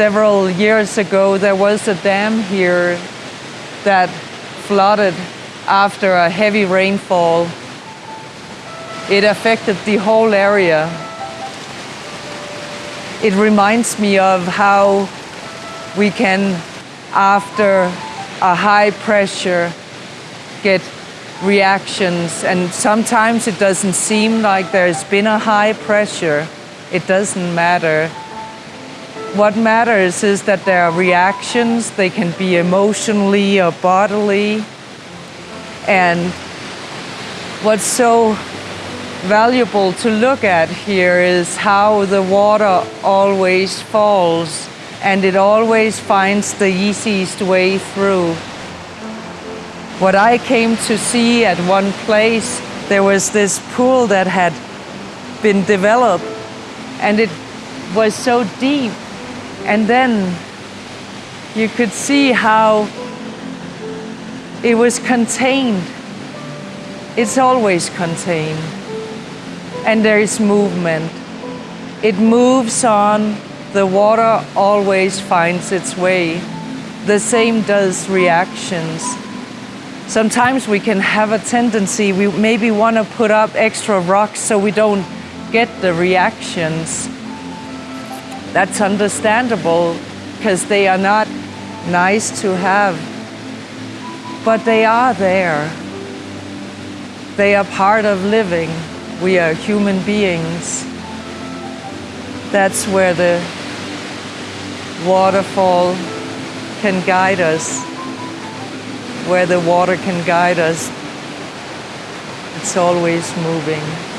several years ago, there was a dam here that flooded after a heavy rainfall. It affected the whole area. It reminds me of how we can, after a high pressure, get reactions. And sometimes it doesn't seem like there's been a high pressure. It doesn't matter. What matters is that there are reactions. They can be emotionally or bodily. And what's so valuable to look at here is how the water always falls and it always finds the easiest way through. What I came to see at one place, there was this pool that had been developed and it was so deep. And then you could see how it was contained. It's always contained. And there is movement. It moves on. The water always finds its way. The same does reactions. Sometimes we can have a tendency, we maybe want to put up extra rocks so we don't get the reactions. That's understandable because they are not nice to have, but they are there. They are part of living. We are human beings. That's where the waterfall can guide us, where the water can guide us. It's always moving.